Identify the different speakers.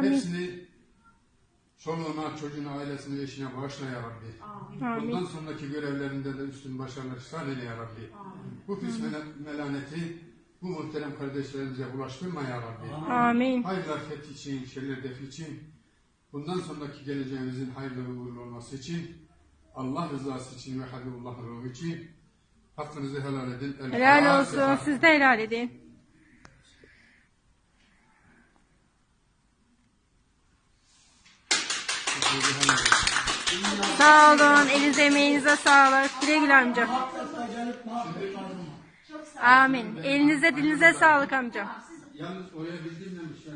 Speaker 1: Amin.
Speaker 2: Hepsini çoluğuna, çocuğuna, ailesine, eşine bağışla ya Rabbi.
Speaker 1: Amin.
Speaker 2: Bundan sonraki görevlerinde de üstün başarılar ihsan eyle ya Rabbi. Bu pis mela- melaneti bu muhterem kardeşlerimize bulaştırma ya Rabbi.
Speaker 1: Amin.
Speaker 2: Hayırlar fethi için, şerler defi için, bundan sonraki geleceğimizin hayırlı ve uğurlu olması için, Allah rızası için ve Habibullah'ın ruhu için hakkınızı helal edin. El
Speaker 1: Helal olsun. Siz de helal edin.
Speaker 2: Hakkınızı helal edin.
Speaker 1: Sağ olun. Elinize emeğinize sağlık. Güle güle amcam. Amin. Elinize dilinize sağlık amcam.
Speaker 2: Yalnız oraya bildirmemişler.